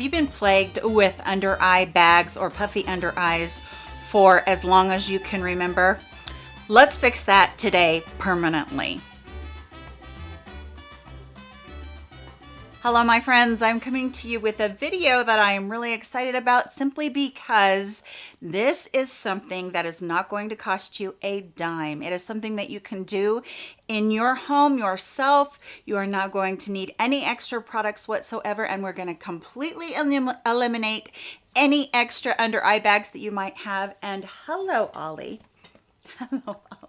Have you been plagued with under eye bags or puffy under eyes for as long as you can remember? Let's fix that today permanently. Hello my friends, I'm coming to you with a video that I am really excited about simply because this is something that is not going to cost you a dime. It is something that you can do in your home yourself. You are not going to need any extra products whatsoever and we're going to completely elim eliminate any extra under eye bags that you might have. And hello Ollie. Hello Ollie.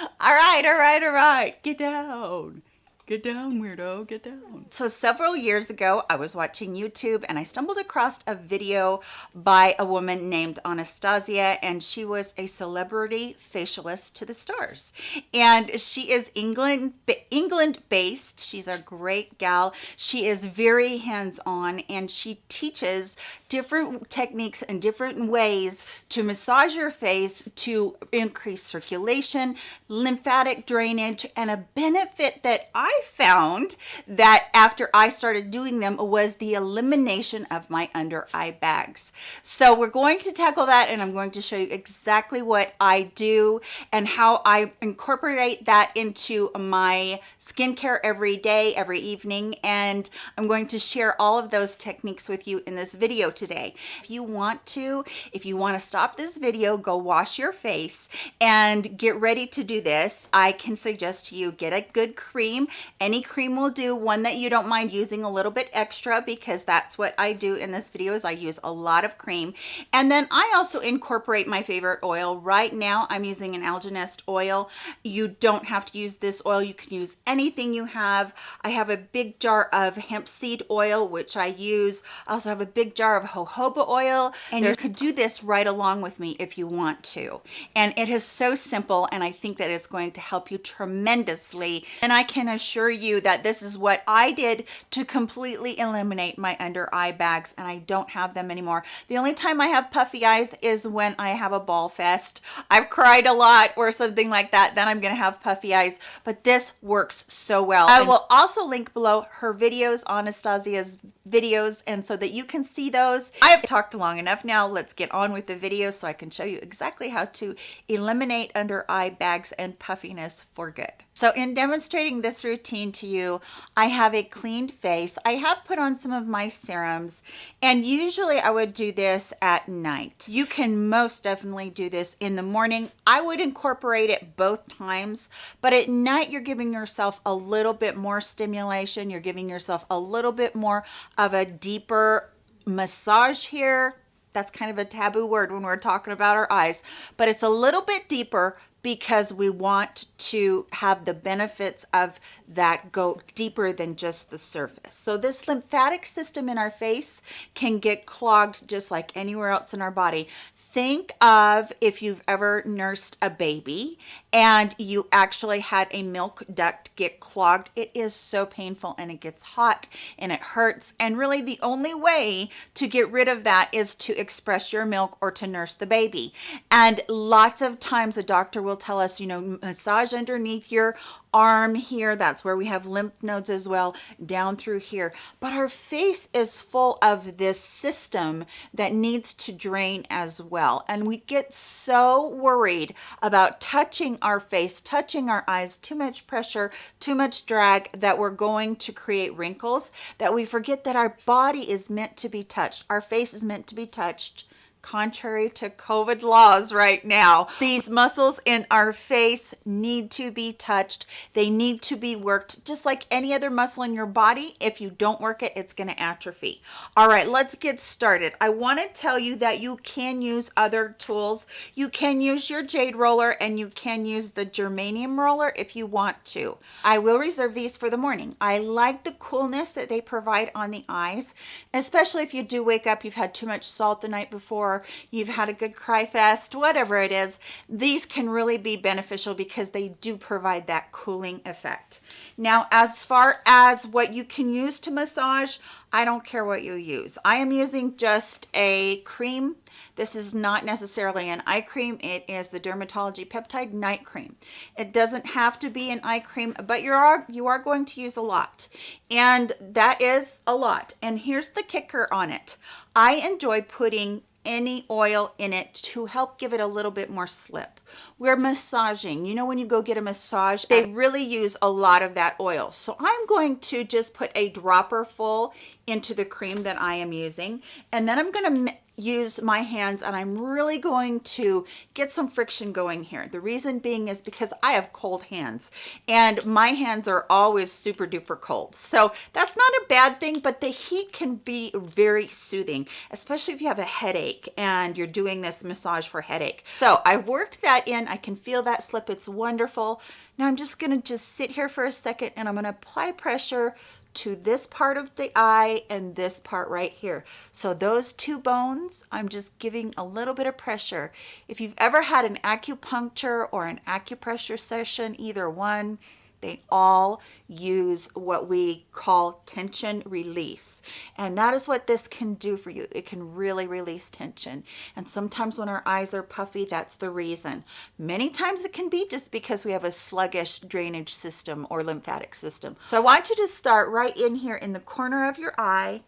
All right, all right, all right. Get down. Get down, weirdo, get down. So several years ago, I was watching YouTube and I stumbled across a video by a woman named Anastasia and she was a celebrity facialist to the stars. And she is England, England based. She's a great gal. She is very hands-on and she teaches different techniques and different ways to massage your face to increase circulation, lymphatic drainage, and a benefit that I found that after I started doing them was the elimination of my under eye bags. So we're going to tackle that and I'm going to show you exactly what I do and how I incorporate that into my skincare every day, every evening. And I'm going to share all of those techniques with you in this video today. If you want to, if you want to stop this video, go wash your face and get ready to do this. I can suggest to you get a good cream any cream will do. One that you don't mind using a little bit extra because that's what I do in this video is I use a lot of cream. And then I also incorporate my favorite oil. Right now I'm using an Algenist oil. You don't have to use this oil. You can use anything you have. I have a big jar of hemp seed oil which I use. I also have a big jar of jojoba oil. And you could do this right along with me if you want to. And it is so simple and I think that it's going to help you tremendously. And I can assure you that this is what I did to completely eliminate my under eye bags and I don't have them anymore. The only time I have puffy eyes is when I have a bawl fest. I've cried a lot or something like that, then I'm gonna have puffy eyes, but this works so well. I will also link below her videos, Anastasia's videos, and so that you can see those. I have talked long enough now, let's get on with the video so I can show you exactly how to eliminate under eye bags and puffiness for good. So in demonstrating this routine to you, I have a cleaned face. I have put on some of my serums and usually I would do this at night. You can most definitely do this in the morning. I would incorporate it both times, but at night you're giving yourself a little bit more stimulation. You're giving yourself a little bit more of a deeper massage here that's kind of a taboo word when we're talking about our eyes but it's a little bit deeper because we want to have the benefits of that go deeper than just the surface. So this lymphatic system in our face can get clogged just like anywhere else in our body. Think of if you've ever nursed a baby and you actually had a milk duct get clogged. It is so painful and it gets hot and it hurts. And really the only way to get rid of that is to express your milk or to nurse the baby. And lots of times a doctor will tell us, you know, massage underneath your arm here. That's where we have lymph nodes as well down through here. But our face is full of this system that needs to drain as well. And we get so worried about touching our face touching our eyes too much pressure too much drag that we're going to create wrinkles that we forget that our body is meant to be touched. Our face is meant to be touched contrary to COVID laws right now. These muscles in our face need to be touched. They need to be worked just like any other muscle in your body. If you don't work it, it's gonna atrophy. All right, let's get started. I wanna tell you that you can use other tools. You can use your jade roller and you can use the germanium roller if you want to. I will reserve these for the morning. I like the coolness that they provide on the eyes, especially if you do wake up, you've had too much salt the night before, or you've had a good cry fest, whatever it is, these can really be beneficial because they do provide that cooling effect. Now, as far as what you can use to massage, I don't care what you use. I am using just a cream this is not necessarily an eye cream. It is the Dermatology Peptide Night Cream. It doesn't have to be an eye cream, but you are, you are going to use a lot. And that is a lot. And here's the kicker on it. I enjoy putting any oil in it to help give it a little bit more slip. We're massaging. You know when you go get a massage, they really use a lot of that oil. So I'm going to just put a dropper full into the cream that I am using. And then I'm going to use my hands and I'm really going to get some friction going here. The reason being is because I have cold hands and my hands are always super duper cold. So that's not a bad thing, but the heat can be very soothing, especially if you have a headache and you're doing this massage for headache. So I've worked that in. I can feel that slip. It's wonderful. Now I'm just to just sit here for a second and I'm to apply pressure to this part of the eye and this part right here. So those two bones, I'm just giving a little bit of pressure. If you've ever had an acupuncture or an acupressure session, either one, they all use what we call tension release. And that is what this can do for you. It can really release tension. And sometimes when our eyes are puffy, that's the reason. Many times it can be just because we have a sluggish drainage system or lymphatic system. So I want you to start right in here in the corner of your eye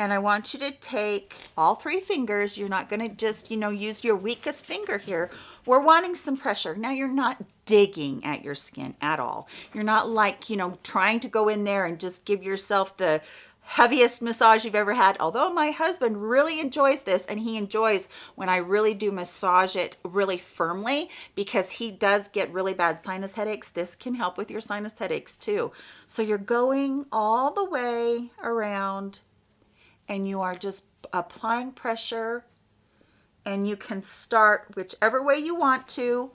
and I want you to take all three fingers. You're not going to just, you know, use your weakest finger here. We're wanting some pressure. Now you're not digging at your skin at all. You're not like, you know, trying to go in there and just give yourself the heaviest massage you've ever had. Although my husband really enjoys this and he enjoys when I really do massage it really firmly because he does get really bad sinus headaches. This can help with your sinus headaches too. So you're going all the way around and you are just applying pressure and you can start whichever way you want to.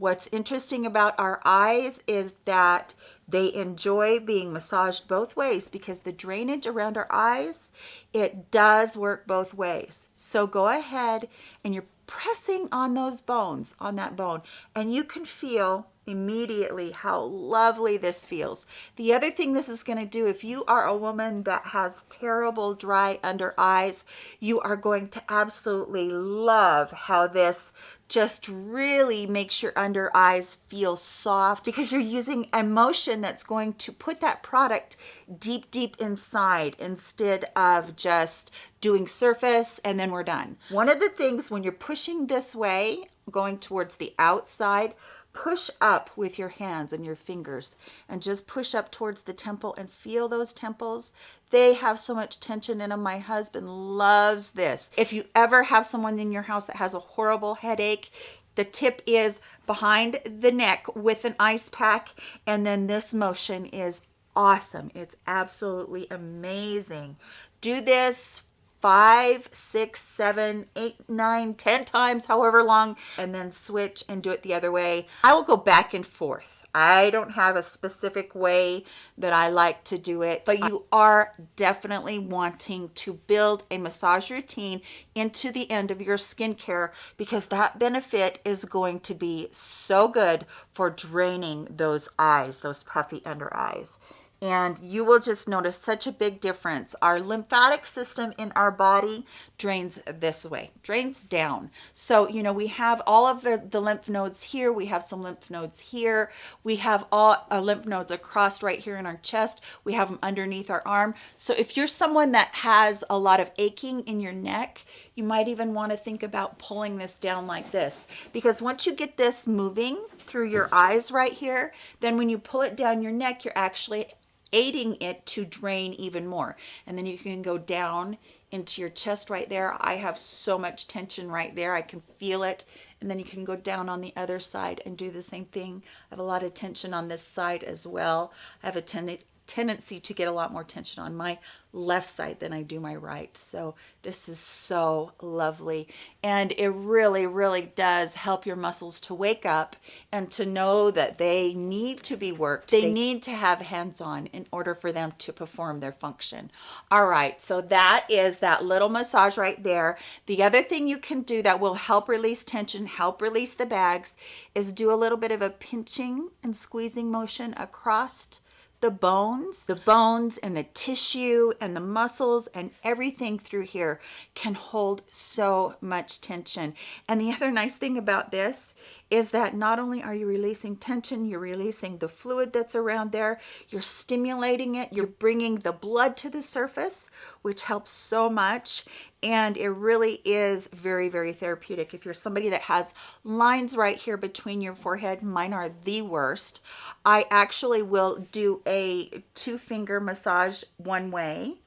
What's interesting about our eyes is that they enjoy being massaged both ways because the drainage around our eyes, it does work both ways. So go ahead and you're pressing on those bones, on that bone, and you can feel immediately how lovely this feels. The other thing this is going to do, if you are a woman that has terrible dry under eyes, you are going to absolutely love how this just really makes your under eyes feel soft because you're using emotion that's going to put that product deep, deep inside instead of just doing surface and then we're done. One of the things when you're pushing this way, going towards the outside, push up with your hands and your fingers and just push up towards the temple and feel those temples. They have so much tension in them my husband loves this. If you ever have someone in your house that has a horrible headache the tip is behind the neck with an ice pack and then this motion is awesome. It's absolutely amazing. Do this five, six, seven, eight, nine, ten times, however long, and then switch and do it the other way. I will go back and forth. I don't have a specific way that I like to do it, but you are definitely wanting to build a massage routine into the end of your skincare because that benefit is going to be so good for draining those eyes, those puffy under eyes and you will just notice such a big difference. Our lymphatic system in our body drains this way, drains down. So, you know, we have all of the, the lymph nodes here. We have some lymph nodes here. We have all uh, lymph nodes across right here in our chest. We have them underneath our arm. So if you're someone that has a lot of aching in your neck, you might even want to think about pulling this down like this because once you get this moving through your eyes right here, then when you pull it down your neck, you're actually aiding it to drain even more. And then you can go down into your chest right there. I have so much tension right there. I can feel it. And then you can go down on the other side and do the same thing. I have a lot of tension on this side as well. I have a ten tendency to get a lot more tension on my left side than I do my right. So this is so lovely. And it really, really does help your muscles to wake up and to know that they need to be worked. They, they need to have hands-on in order for them to perform their function. All right, so that is that little massage right there. The other thing you can do that will help release tension, help release the bags, is do a little bit of a pinching and squeezing motion across the bones, the bones and the tissue and the muscles and everything through here can hold so much tension. And the other nice thing about this is that not only are you releasing tension, you're releasing the fluid that's around there, you're stimulating it, you're bringing the blood to the surface, which helps so much. And it really is very, very therapeutic. If you're somebody that has lines right here between your forehead, mine are the worst. I actually will do a two finger massage one way,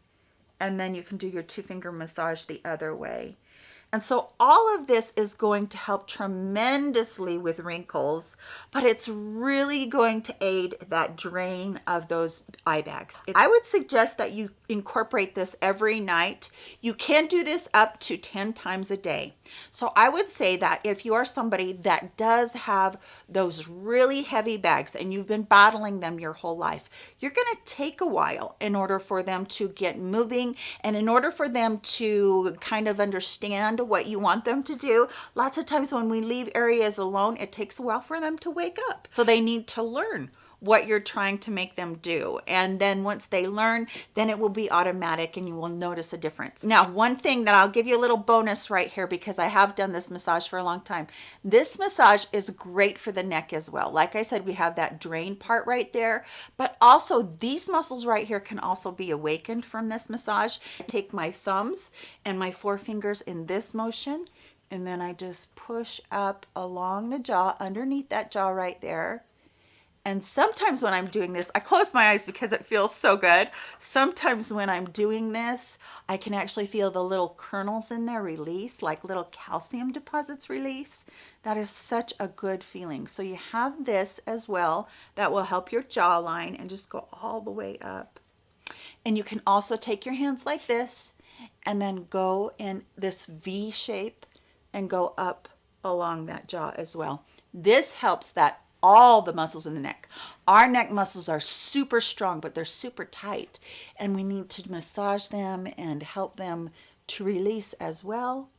and then you can do your two finger massage the other way. And so all of this is going to help tremendously with wrinkles, but it's really going to aid that drain of those eye bags. I would suggest that you incorporate this every night. You can do this up to 10 times a day. So I would say that if you are somebody that does have those really heavy bags and you've been battling them your whole life, you're going to take a while in order for them to get moving and in order for them to kind of understand what you want them to do. Lots of times when we leave areas alone, it takes a while for them to wake up. So they need to learn what you're trying to make them do. And then once they learn, then it will be automatic and you will notice a difference. Now, one thing that I'll give you a little bonus right here because I have done this massage for a long time. This massage is great for the neck as well. Like I said, we have that drain part right there, but also these muscles right here can also be awakened from this massage. Take my thumbs and my forefingers in this motion and then I just push up along the jaw underneath that jaw right there and sometimes when I'm doing this, I close my eyes because it feels so good. Sometimes when I'm doing this, I can actually feel the little kernels in there release, like little calcium deposits release. That is such a good feeling. So you have this as well that will help your jawline and just go all the way up. And you can also take your hands like this and then go in this V shape and go up along that jaw as well. This helps that all the muscles in the neck. Our neck muscles are super strong, but they're super tight. And we need to massage them and help them to release as well.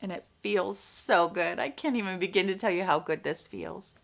And it feels so good. I can't even begin to tell you how good this feels.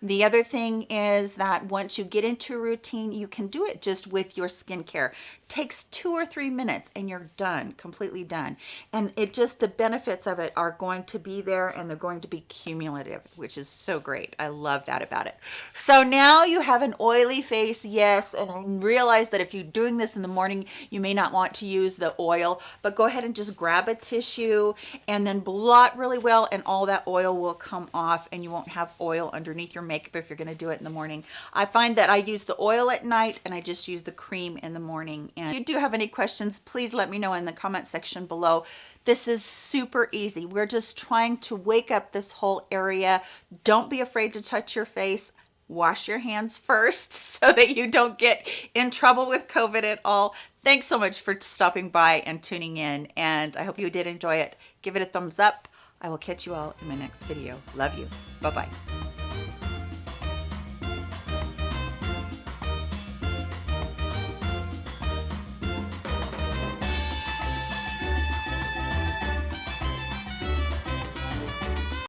The other thing is that once you get into a routine, you can do it just with your skincare. It takes two or three minutes and you're done, completely done. And it just, the benefits of it are going to be there and they're going to be cumulative, which is so great. I love that about it. So now you have an oily face, yes, and realize that if you're doing this in the morning, you may not want to use the oil, but go ahead and just grab a tissue and then blot really well and all that oil will come off and you won't have oil underneath your makeup if you're going to do it in the morning. I find that I use the oil at night and I just use the cream in the morning. And if you do have any questions, please let me know in the comment section below. This is super easy. We're just trying to wake up this whole area. Don't be afraid to touch your face wash your hands first so that you don't get in trouble with COVID at all. Thanks so much for stopping by and tuning in and I hope you did enjoy it. Give it a thumbs up. I will catch you all in my next video. Love you. Bye-bye.